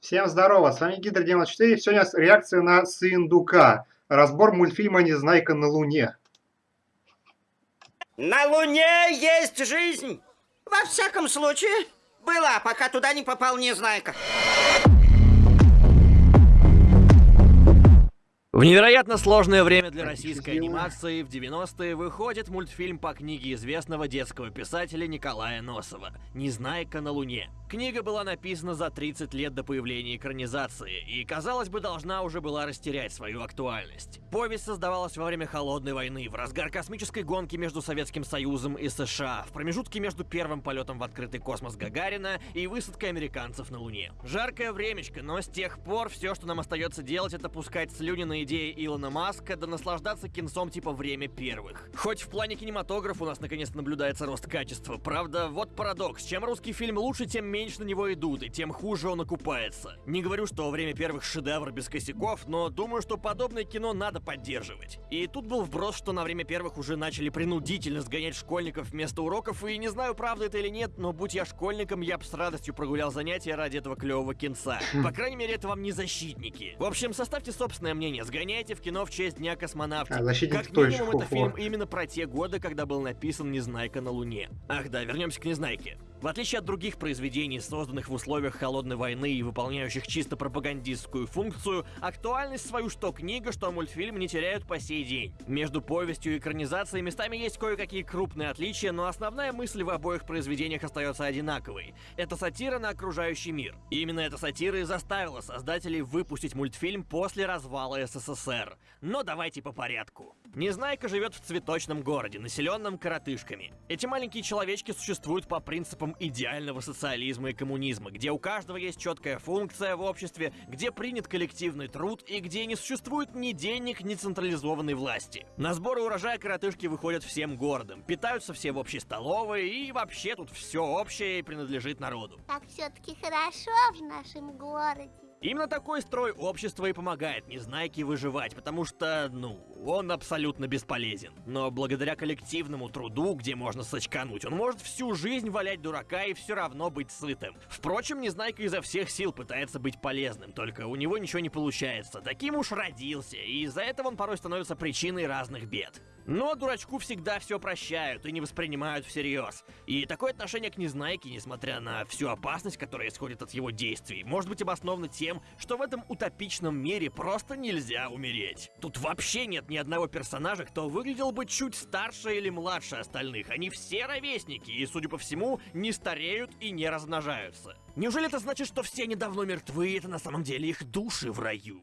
Всем здорово, с вами Гидр 94. Сегодня реакция на Сындука. Разбор мультфильма «Незнайка на Луне». На Луне есть жизнь! Во всяком случае, была, пока туда не попал Незнайка. В невероятно сложное время для российской анимации в 90-е выходит мультфильм по книге известного детского писателя Николая Носова «Незнайка на Луне». Книга была написана за 30 лет до появления экранизации, и, казалось бы, должна уже была растерять свою актуальность. Повесть создавалась во время Холодной войны, в разгар космической гонки между Советским Союзом и США, в промежутке между первым полетом в открытый космос Гагарина и высадкой американцев на Луне. Жаркое времечко, но с тех пор все, что нам остается делать, это пускать слюни на идеи Илона Маска, да наслаждаться кинцом типа «Время первых». Хоть в плане кинематографа у нас наконец наблюдается рост качества, правда, вот парадокс, чем русский фильм лучше, тем меньше на него идут, и тем хуже он окупается. Не говорю, что время первых шедевр без косяков, но думаю, что подобное кино надо поддерживать. И тут был вброс, что на время первых уже начали принудительно сгонять школьников вместо уроков, и не знаю, правда это или нет, но будь я школьником, я бы с радостью прогулял занятия ради этого клевого кинца. По крайней мере, это вам не защитники. В общем, составьте собственное мнение, сгоняйте в кино в честь Дня космонавтики. А, защитник как минимум, это хо-хо. фильм именно про те годы, когда был написан «Незнайка на Луне». Ах да, вернемся к «Незнайке». В отличие от других произведений, созданных в условиях холодной войны и выполняющих чисто пропагандистскую функцию, актуальность свою что книга, что мультфильм не теряют по сей день. Между повестью и экранизацией местами есть кое-какие крупные отличия, но основная мысль в обоих произведениях остается одинаковой. Это сатира на окружающий мир. Именно эта сатира и заставила создателей выпустить мультфильм после развала СССР. Но давайте по порядку. Незнайка живет в цветочном городе, населенном коротышками. Эти маленькие человечки существуют по принципам идеального социализма и коммунизма, где у каждого есть четкая функция в обществе, где принят коллективный труд и где не существует ни денег, ни централизованной власти. На сборы урожая коротышки выходят всем городом, питаются все в общей столовой и вообще тут все общее и принадлежит народу. Как все-таки хорошо в нашем городе. Именно такой строй общества и помогает Незнайке выживать, потому что, ну, он абсолютно бесполезен. Но благодаря коллективному труду, где можно сочкануть, он может всю жизнь валять дурака и все равно быть сытым. Впрочем, Незнайка изо всех сил пытается быть полезным, только у него ничего не получается. Таким уж родился, и из-за этого он порой становится причиной разных бед. Но дурачку всегда все прощают и не воспринимают всерьез. И такое отношение к Незнайке, несмотря на всю опасность, которая исходит от его действий, может быть обосновано тем, что в этом утопичном мире просто нельзя умереть. Тут вообще нет ни одного персонажа, кто выглядел бы чуть старше или младше остальных. Они все ровесники и, судя по всему, не стареют и не размножаются. Неужели это значит, что все недавно мертвы, и это на самом деле их души в раю?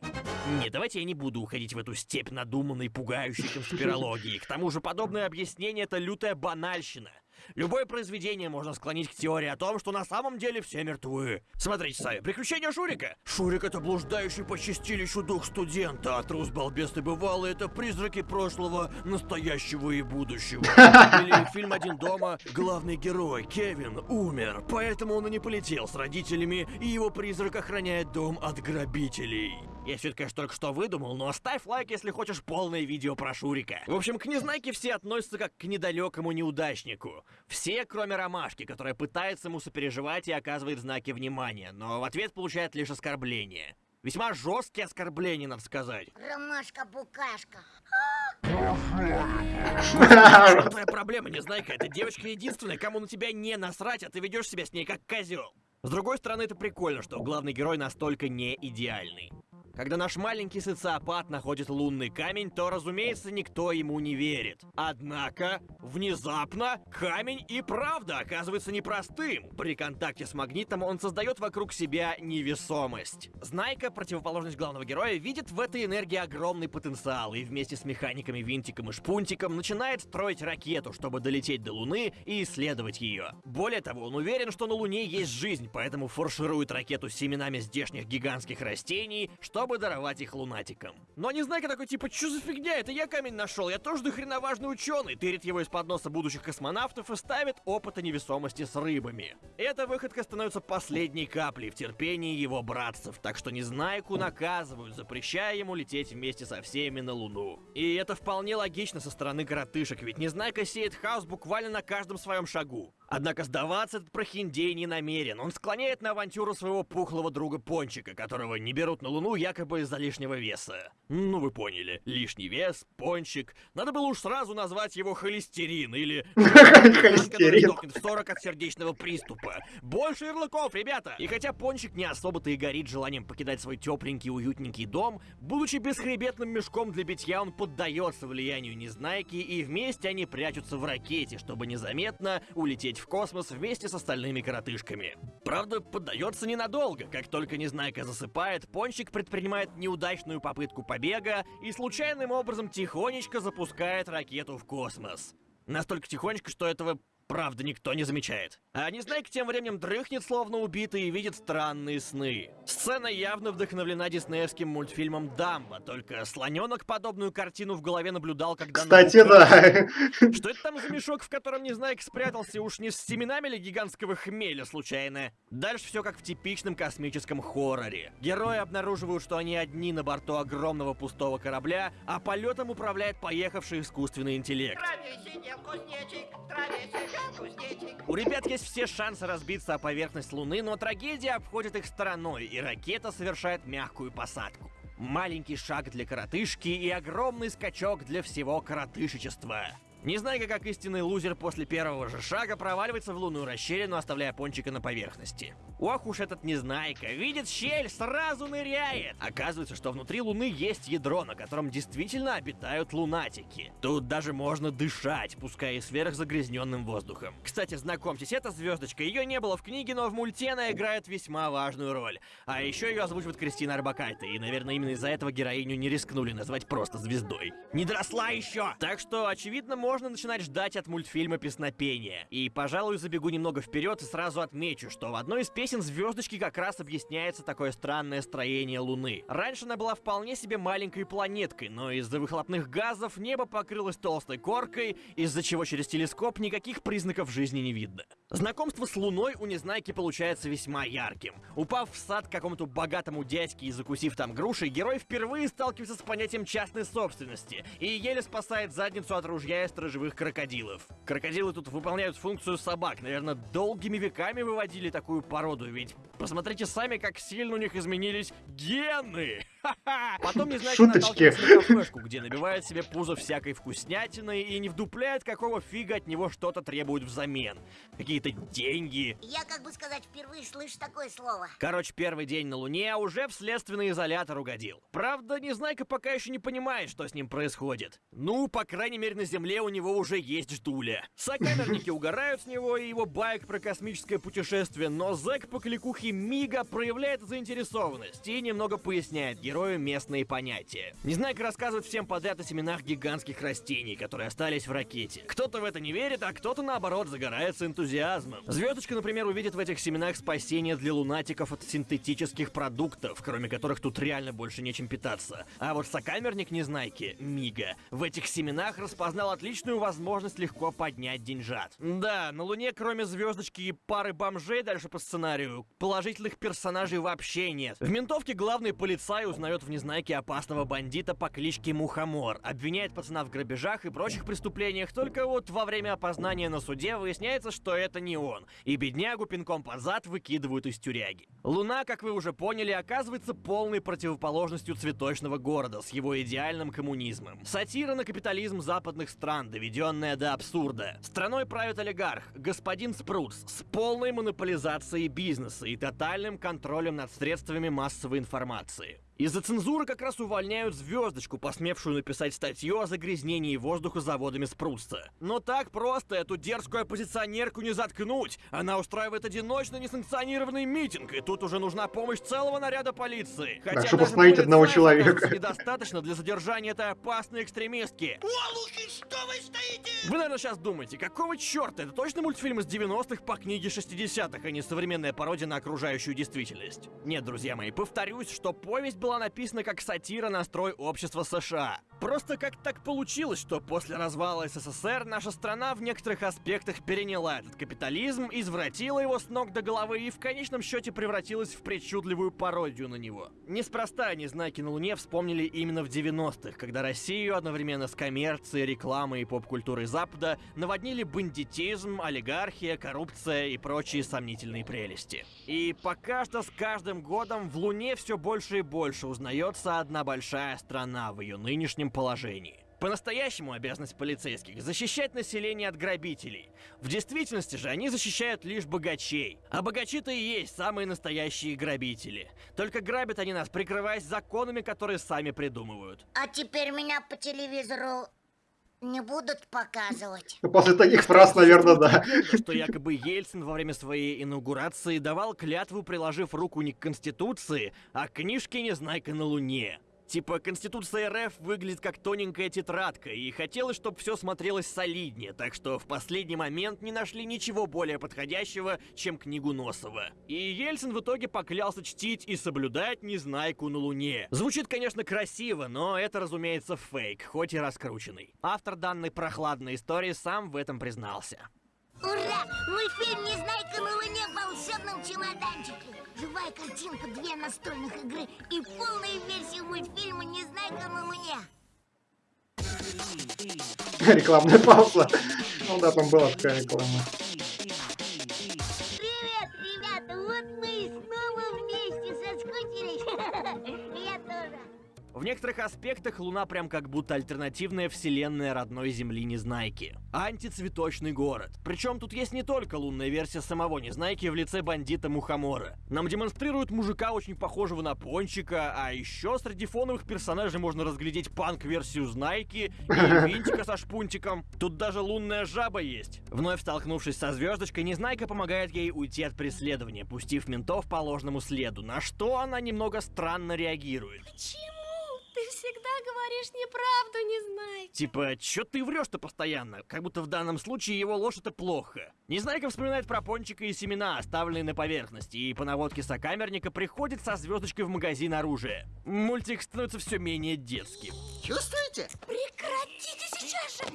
Не, давайте я не буду уходить в эту степь надуманной, пугающей конспирологии. К тому же подобное объяснение — это лютая банальщина. Любое произведение можно склонить к теории о том, что на самом деле все мертвы. Смотрите сами, приключения Шурика. Шурик — это блуждающий по чистилищу дух студента, а трус балбес и бывалый — это призраки прошлого, настоящего и будущего. Или фильм «Один дома» главный герой, Кевин, умер, поэтому он и не полетел с родителями, и его призрак охраняет дом от грабителей. Я все это, конечно, только что выдумал, но ставь лайк, если хочешь полное видео про Шурика. В общем, к Незнайке все относятся как к недалекому неудачнику. Все, кроме Ромашки, которая пытается ему сопереживать и оказывает знаки внимания, но в ответ получает лишь оскорбление. Весьма жесткие оскорбления, надо сказать. Ромашка-букашка. Твоя проблема, Незнайка? Эта девочка единственная, кому на тебя не насрать, а ты ведешь себя с ней как козел. С другой стороны, это прикольно, что главный герой настолько не идеальный. Когда наш маленький социопат находит лунный камень, то, разумеется, никто ему не верит. Однако, внезапно, камень и правда оказывается непростым. При контакте с магнитом он создает вокруг себя невесомость. Знайка, противоположность главного героя, видит в этой энергии огромный потенциал и вместе с механиками Винтиком и Шпунтиком начинает строить ракету, чтобы долететь до Луны и исследовать ее. Более того, он уверен, что на Луне есть жизнь, поэтому фарширует ракету семенами здешних гигантских растений, чтобы даровать их лунатикам. Но Незнайка такой типа, что за фигня, это я камень нашел, я тоже дохрена важный ученый, тырит его из-под носа будущих космонавтов и ставит опыты невесомости с рыбами. Эта выходка становится последней каплей в терпении его братцев, так что Незнайку наказывают, запрещая ему лететь вместе со всеми на Луну. И это вполне логично со стороны коротышек, ведь Незнайка сеет хаос буквально на каждом своем шагу. Однако сдаваться этот прохиндей не намерен. Он склоняет на авантюру своего пухлого друга Пончика, которого не берут на Луну якобы из-за лишнего веса. Ну вы поняли, лишний вес, Пончик. Надо было уж сразу назвать его холестерин или... Холестерин. в 40 от сердечного приступа. Больше ярлыков, ребята! И хотя Пончик не особо-то и горит желанием покидать свой тепленький уютненький дом, будучи бесхребетным мешком для битья, он поддается влиянию Незнайки, и вместе они прячутся в ракете, чтобы незаметно улететь в космос вместе с остальными коротышками. Правда, поддается ненадолго. Как только Незнайка засыпает, Пончик предпринимает неудачную попытку побега и случайным образом тихонечко запускает ракету в космос. Настолько тихонечко, что этого правда никто не замечает. А Незнайка тем временем дрыхнет, словно убитый, и видит странные сны. Сцена явно вдохновлена диснеевским мультфильмом «Дамбо», только слоненок подобную картину в голове наблюдал, когда... Кстати, наука- да. Что это там за мешок, в котором Незнайка спрятался? Уж не с семенами ли гигантского хмеля, случайно? Дальше все как в типичном космическом хорроре. Герои обнаруживают, что они одни на борту огромного пустого корабля, а полетом управляет поехавший искусственный интеллект. Траве У ребят есть все шансы разбиться о поверхность Луны, но трагедия обходит их стороной, и ракета совершает мягкую посадку. Маленький шаг для коротышки и огромный скачок для всего коротышечества. Незнайка, как истинный лузер после первого же шага, проваливается в лунную расщелину, оставляя пончика на поверхности. Ох уж этот Незнайка, видит щель, сразу ныряет! Оказывается, что внутри Луны есть ядро, на котором действительно обитают лунатики. Тут даже можно дышать, пускай и сверхзагрязненным воздухом. Кстати, знакомьтесь, эта звездочка, ее не было в книге, но в мульте она играет весьма важную роль. А еще ее озвучивает Кристина Арбакайте, и, наверное, именно из-за этого героиню не рискнули назвать просто звездой. Не доросла еще! Так что, очевидно, можно начинать ждать от мультфильма песнопения. И, пожалуй, забегу немного вперед и сразу отмечу, что в одной из песен звездочки как раз объясняется такое странное строение Луны. Раньше она была вполне себе маленькой планеткой, но из-за выхлопных газов небо покрылось толстой коркой, из-за чего через телескоп никаких признаков жизни не видно. Знакомство с Луной у Незнайки получается весьма ярким. Упав в сад к какому-то богатому дядьке и закусив там груши, герой впервые сталкивается с понятием частной собственности и еле спасает задницу от ружья и сторожевых крокодилов. Крокодилы тут выполняют функцию собак, наверное, долгими веками выводили такую породу, ведь посмотрите сами, как сильно у них изменились гены! Потом Незнайка Шуточки. наталкивается на кафешку, где набивает себе пузо всякой вкуснятины и не вдупляет, какого фига от него что-то требуют взамен. Какие-то деньги. Я, как бы сказать, впервые слышу такое слово. Короче, первый день на Луне, уже в следственный изолятор угодил. Правда, Незнайка пока еще не понимает, что с ним происходит. Ну, по крайней мере, на Земле у него уже есть ждуля. Сокамерники угорают с него и его байк про космическое путешествие, но зэк по кликухе Мига проявляет заинтересованность и немного поясняет герою местные понятия. Незнайка рассказывает всем подряд о семенах гигантских растений, которые остались в ракете. Кто-то в это не верит, а кто-то, наоборот, загорается энтузиазмом. Звездочка, например, увидит в этих семенах спасение для лунатиков от синтетических продуктов, кроме которых тут реально больше нечем питаться. А вот сокамерник Незнайки, Мига, в этих семенах распознал отличную возможность легко поднять деньжат. Да, на Луне, кроме звездочки и пары бомжей дальше по сценарию, положительных персонажей вообще нет. В ментовке главный полицай узнает в Незнайке опасного бандита по кличке Мухомор, обвиняет пацана в грабежах и прочих преступлениях, только вот во время опознания на суде выясняется, что это не он, и беднягу пинком под зад выкидывают из тюряги. Луна, как вы уже поняли, оказывается полной противоположностью цветочного города с его идеальным коммунизмом. Сатира на капитализм западных стран, доведенная до абсурда. Страной правит олигарх, господин Спрутс, с полной монополизацией бизнеса и тотальным контролем над средствами массовой информации. Из-за цензуры как раз увольняют звездочку, посмевшую написать статью о загрязнении воздуха заводами Спрутса. Но так просто эту дерзкую оппозиционерку не заткнуть. Она устраивает одиночно несанкционированный митинг, и тут уже нужна помощь целого наряда полиции. Хотя чтобы даже остановить одного человека. недостаточно для задержания этой опасной экстремистки. Олухи, что вы стоите? Вы, наверное, сейчас думаете, какого черта? Это точно мультфильм из 90-х по книге 60-х, а не современная пародия на окружающую действительность? Нет, друзья мои, повторюсь, что повесть была написана как сатира на строй общества США. Просто как так получилось, что после развала СССР наша страна в некоторых аспектах переняла этот капитализм, извратила его с ног до головы и в конечном счете превратилась в причудливую пародию на него. Неспроста Незнайки на Луне вспомнили именно в 90-х, когда Россию одновременно с коммерцией, рекламой и поп-культурой Запада наводнили бандитизм, олигархия, коррупция и прочие сомнительные прелести. И пока что с каждым годом в Луне все больше и больше узнается одна большая страна в ее нынешнем положении. По-настоящему обязанность полицейских – защищать население от грабителей. В действительности же они защищают лишь богачей. А богачи-то и есть самые настоящие грабители. Только грабят они нас, прикрываясь законами, которые сами придумывают. А теперь меня по телевизору не будут показывать. После таких фраз, наверное, да. Что якобы Ельцин во время своей инаугурации давал клятву, приложив руку не к Конституции, а к книжке «Незнайка на Луне». Типа, Конституция РФ выглядит как тоненькая тетрадка, и хотелось, чтобы все смотрелось солиднее, так что в последний момент не нашли ничего более подходящего, чем книгу Носова. И Ельцин в итоге поклялся чтить и соблюдать Незнайку на Луне. Звучит, конечно, красиво, но это, разумеется, фейк, хоть и раскрученный. Автор данной прохладной истории сам в этом признался. Ура! Мультфильм «Незнайка на Луне» в волшебном чемоданчике. Живая картинка, две настольных игры и полная версия мультфильма «Незнайка на Луне». Рекламная пауза. Ну да, там была такая реклама. В некоторых аспектах Луна прям как будто альтернативная вселенная родной Земли Незнайки. Антицветочный город. Причем тут есть не только лунная версия самого Незнайки в лице бандита Мухомора. Нам демонстрируют мужика, очень похожего на Пончика, а еще среди фоновых персонажей можно разглядеть панк-версию Знайки и Винтика со шпунтиком. Тут даже лунная жаба есть. Вновь столкнувшись со звездочкой, Незнайка помогает ей уйти от преследования, пустив ментов по ложному следу, на что она немного странно реагирует. Почему? Ты всегда говоришь неправду, не знай. Типа, чё ты врешь-то постоянно? Как будто в данном случае его ложь это плохо. Незнайка вспоминает про пончика и семена, оставленные на поверхности, и по наводке сокамерника приходит со звездочкой в магазин оружия. Мультик становится все менее детским. Чувствуете? Прекратите.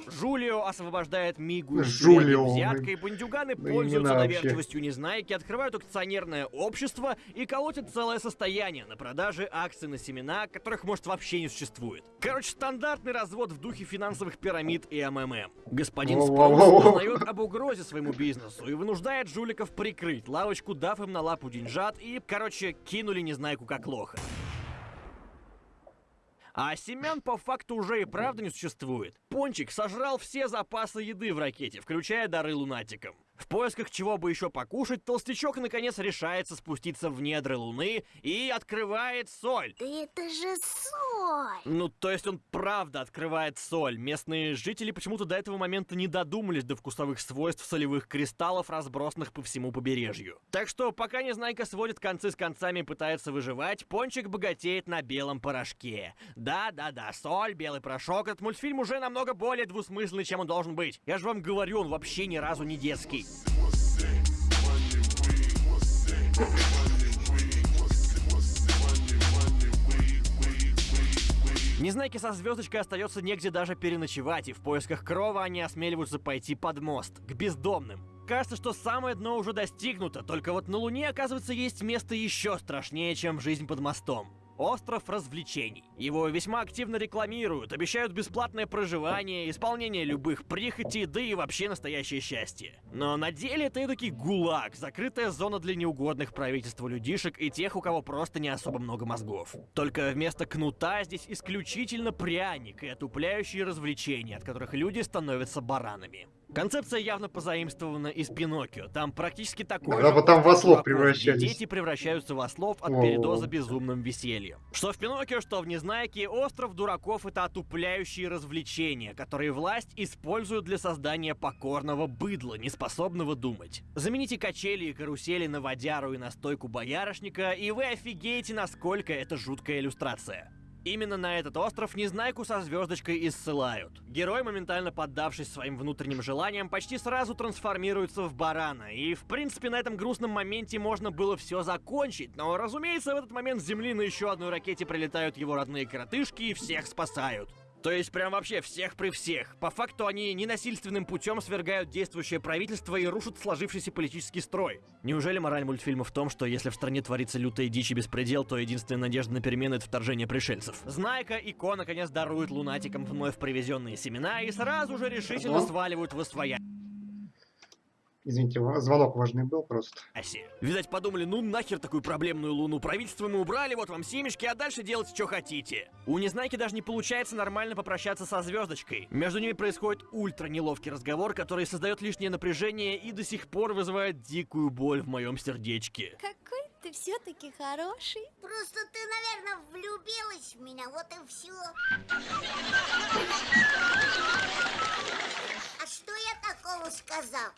Жулио освобождает Мигу Жулио, и бандюганы да пользуются доверчивостью Незнайки, открывают акционерное общество и колотят целое состояние на продаже акций на семена, которых, может, вообще не существует. Короче, стандартный развод в духе финансовых пирамид и МММ. Господин. Спроус узнает об угрозе своему бизнесу и вынуждает жуликов прикрыть лавочку, дав им на лапу деньжат и, короче, кинули Незнайку как лоха. А семян по факту уже и правда не существует. Пончик сожрал все запасы еды в ракете, включая дары лунатикам. В поисках чего бы еще покушать, толстячок наконец решается спуститься в недры Луны и открывает соль. Да это же соль! Ну, то есть он правда открывает соль. Местные жители почему-то до этого момента не додумались до вкусовых свойств солевых кристаллов, разбросанных по всему побережью. Так что, пока Незнайка сводит концы с концами и пытается выживать, Пончик богатеет на белом порошке. Да-да-да, соль, белый порошок. Этот мультфильм уже намного более двусмысленный, чем он должен быть. Я же вам говорю, он вообще ни разу не детский. Незнайки со звездочкой остается негде даже переночевать, и в поисках крова они осмеливаются пойти под мост, к бездомным. Кажется, что самое дно уже достигнуто, только вот на Луне, оказывается, есть место еще страшнее, чем жизнь под мостом. Остров развлечений. Его весьма активно рекламируют, обещают бесплатное проживание, исполнение любых прихотей, да и вообще настоящее счастье. Но на деле это таки гулаг, закрытая зона для неугодных правительству людишек и тех, у кого просто не особо много мозгов. Только вместо кнута здесь исключительно пряник и отупляющие развлечения, от которых люди становятся баранами. Концепция явно позаимствована из Пиноккио. Там практически же вот там в ослов превращались. Дети превращаются в ослов от Воу. передоза безумным весельем. Что в Пиноккио, что в Незнайке, остров дураков это отупляющие развлечения, которые власть использует для создания покорного быдла, неспособного думать. Замените качели и карусели на водяру и на стойку боярышника, и вы офигеете, насколько это жуткая иллюстрация. Именно на этот остров Незнайку со звездочкой и ссылают. Герой, моментально поддавшись своим внутренним желаниям, почти сразу трансформируется в барана. И, в принципе, на этом грустном моменте можно было все закончить. Но, разумеется, в этот момент с Земли на еще одной ракете прилетают его родные коротышки и всех спасают. То есть прям вообще всех при всех. По факту они ненасильственным путем свергают действующее правительство и рушат сложившийся политический строй. Неужели мораль мультфильма в том, что если в стране творится лютая дичь и беспредел, то единственная надежда на перемены это вторжение пришельцев? Знайка и Ко наконец даруют лунатикам вновь привезенные семена и сразу же решительно сваливают в освоя. Извините, звонок важный был просто. Аси. Видать, подумали, ну нахер такую проблемную луну. Правительство мы убрали, вот вам семечки, а дальше делайте, что хотите. У Незнайки даже не получается нормально попрощаться со звездочкой. Между ними происходит ультра неловкий разговор, который создает лишнее напряжение и до сих пор вызывает дикую боль в моем сердечке. Какой ты все-таки хороший. Просто ты, наверное, влюбилась в меня, вот и все. А что я такого сказал?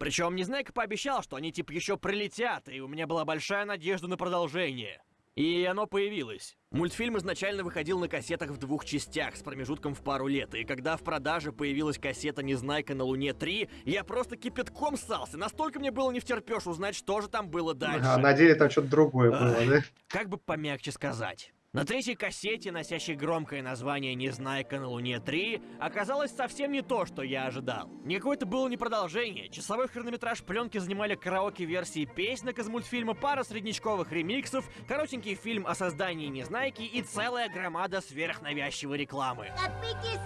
Причем Незнайка пообещал, что они типа еще прилетят, и у меня была большая надежда на продолжение. И оно появилось. Мультфильм изначально выходил на кассетах в двух частях с промежутком в пару лет, и когда в продаже появилась кассета «Незнайка на Луне 3», я просто кипятком ссался, настолько мне было не втерпешь узнать, что же там было дальше. А на деле там что-то другое было, да? Как бы помягче сказать. На третьей кассете, носящей громкое название «Незнайка на Луне 3», оказалось совсем не то, что я ожидал. Никакое это было не продолжение. Часовой хронометраж пленки занимали караоке-версии песнек из мультфильма, пара среднячковых ремиксов, коротенький фильм о создании Незнайки и целая громада сверхнавязчивой рекламы. Копыки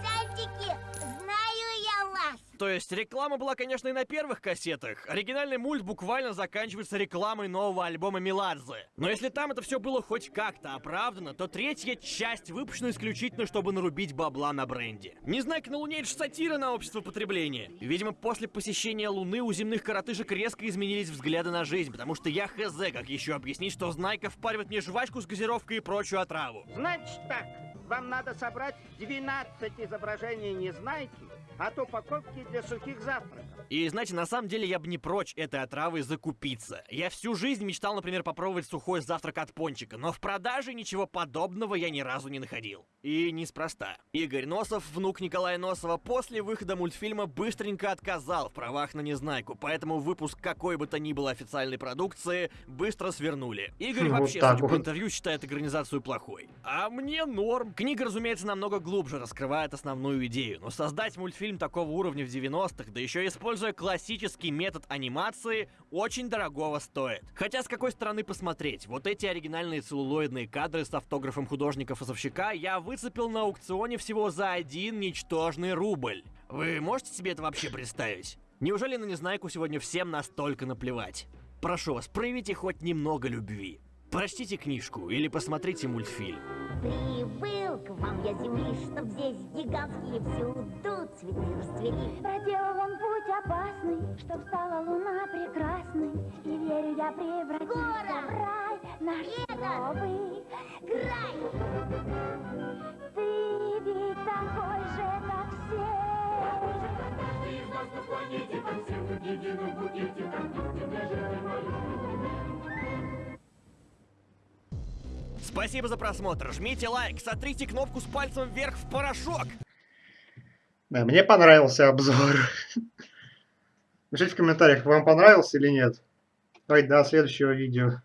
То есть реклама была, конечно, и на первых кассетах. Оригинальный мульт буквально заканчивается рекламой нового альбома Меладзе. Но если там это все было хоть как-то оправдано, то третья часть выпущена исключительно, чтобы нарубить бабла на бренде. Не знаю, на Луне это сатира на общество потребления. Видимо, после посещения Луны у земных коротышек резко изменились взгляды на жизнь, потому что я хз, как еще объяснить, что Знайка впаривает мне жвачку с газировкой и прочую отраву. Значит так, вам надо собрать 12 изображений Незнайки от упаковки для сухих завтраков. И знаете, на самом деле я бы не прочь этой отравой закупиться. Я всю жизнь мечтал, например, попробовать сухой завтрак от пончика, но в продаже ничего подобного я ни разу не находил. И неспроста. Игорь Носов, внук Николая Носова, после выхода мультфильма быстренько отказал в правах на Незнайку, поэтому выпуск какой бы то ни было официальной продукции быстро свернули. Игорь Вот вообще, судя по вот. интервью, считает экранизацию плохой. А мне норм. Книга, разумеется, намного глубже раскрывает основную идею, но создать мультфильм такого уровня в 90-х, да еще используя классический метод анимации, очень дорогого стоит. Хотя с какой стороны посмотреть, вот эти оригинальные целлулоидные кадры с автографом художника-фасовщика я выцепил на аукционе всего за один ничтожный рубль. Вы можете себе это вообще представить? Неужели на Незнайку сегодня всем настолько наплевать? Прошу вас, проявите хоть немного любви. Прочтите книжку или посмотрите мультфильм. Прибыл к вам я земли, чтоб здесь гигантские всюду цветы расцвели. Проделал он путь опасный, чтоб стала луна прекрасной. И верю я превратиться в рай наш новый Край! Ты ведь такой же, как все. Спасибо за просмотр. Жмите лайк, сотрите кнопку с пальцем вверх в порошок. Да, мне понравился обзор. Пишите в комментариях, вам понравился или нет. Давайте до следующего видео.